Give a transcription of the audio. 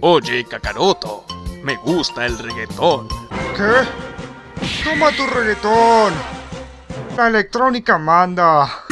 Oye, Kakaroto, me gusta el reggaetón. ¿Qué? Toma tu reggaetón. La electrónica manda.